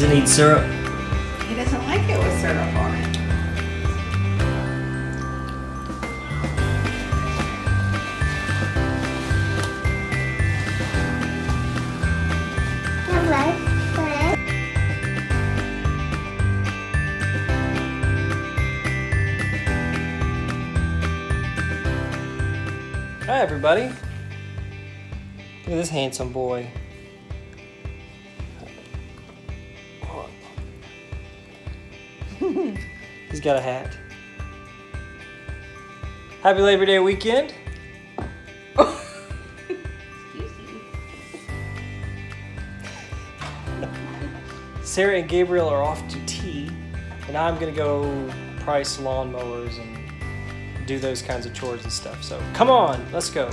doesn't eat syrup. He doesn't like it with syrup on it. Hi, everybody. Look at this handsome boy. He's got a hat. Happy Labor Day weekend. Sarah and Gabriel are off to tea, and I'm gonna go price lawnmowers and do those kinds of chores and stuff. So come on, let's go.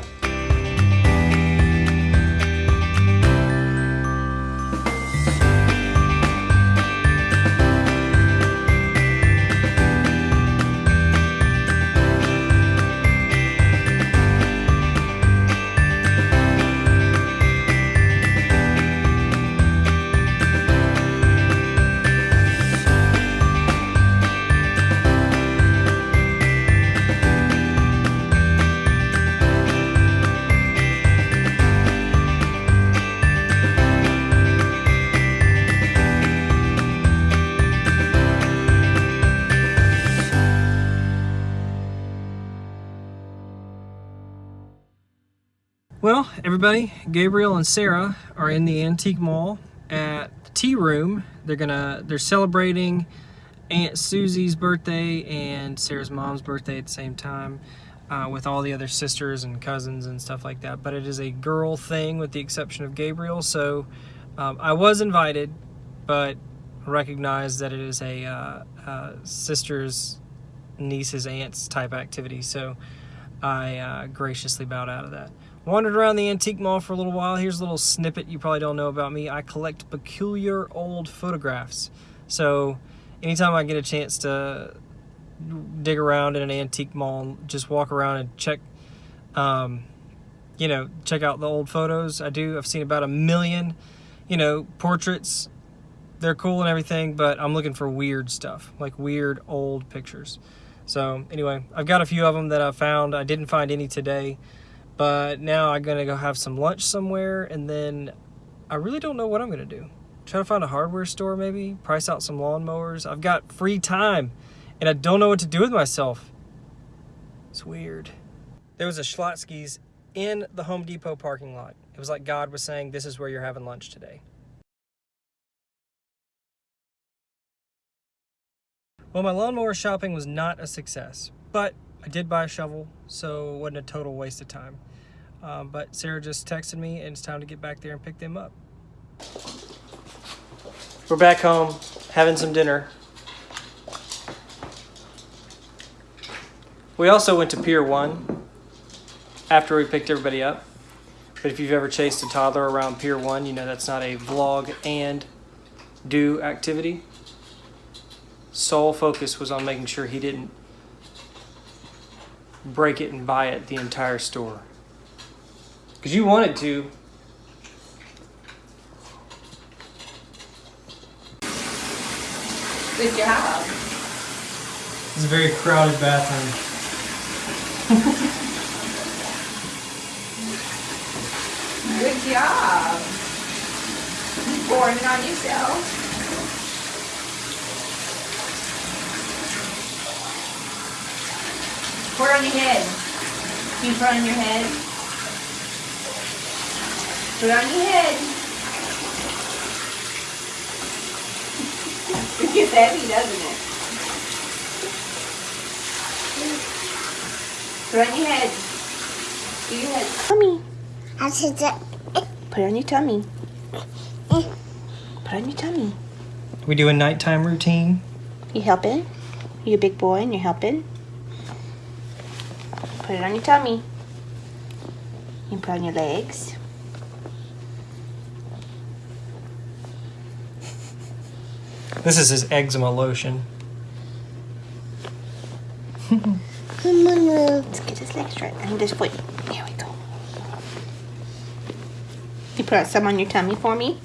Well, everybody, Gabriel and Sarah are in the antique mall at the tea room. They're gonna they're celebrating Aunt Susie's birthday and Sarah's mom's birthday at the same time. Uh, with all the other sisters and cousins and stuff like that, but it is a girl thing with the exception of Gabriel. So um, I was invited, but recognize that it is a uh, uh, sisters, nieces, aunts type activity. So I uh, graciously bowed out of that. Wandered around the antique mall for a little while. Here's a little snippet you probably don't know about me. I collect peculiar old photographs. So anytime I get a chance to dig around in an antique mall, and just walk around and check, um, you know, check out the old photos. I do. I've seen about a million, you know, portraits. They're cool and everything, but I'm looking for weird stuff, like weird old pictures. So anyway, I've got a few of them that I found. I didn't find any today, but now I'm gonna go have some lunch somewhere, and then I really don't know what I'm gonna do. Try to find a hardware store maybe, price out some lawnmowers. I've got free time, and I don't know what to do with myself. It's weird. There was a Schlotzsky's in the Home Depot parking lot. It was like God was saying, this is where you're having lunch today. Well, my lawnmower shopping was not a success, but I did buy a shovel, so it wasn't a total waste of time. Um, but Sarah just texted me, and it's time to get back there and pick them up. We're back home, having some dinner. We also went to Pier 1 after we picked everybody up. But if you've ever chased a toddler around Pier 1, you know that's not a vlog and do activity. Sole focus was on making sure he didn't break it and buy it the entire store. Because you wanted to. Good job. It's a very crowded bathroom. Good job. You pouring it on yourself. Pour it on your head. Can you put it on your head? Put it on your head. it gets heavy, doesn't it? Put it on your head. Do your head. Tummy. I said that. Put it on your tummy. Put it on your tummy. We do a nighttime routine. You helping? You a big boy and you're helping? Put it on your tummy. You put it on your legs. This is his eczema lotion. Come on, let's get his legs straight. And this foot. There we go. You put some on your tummy for me?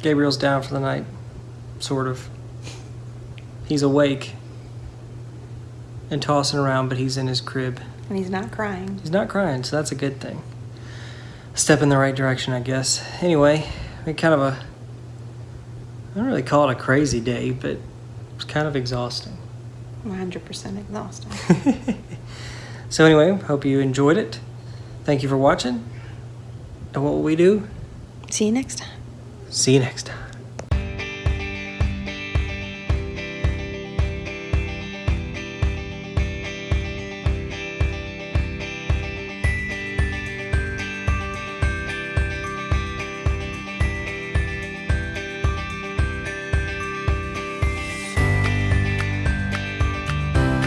Gabriel's down for the night, sort of. He's awake and tossing around, but he's in his crib. And he's not crying. He's not crying, so that's a good thing. Step in the right direction, I guess. Anyway, we kind of a. I don't really call it a crazy day, but it's kind of exhausting. 100% exhausting. so, anyway, hope you enjoyed it. Thank you for watching. And what will we do? See you next time. See you next time.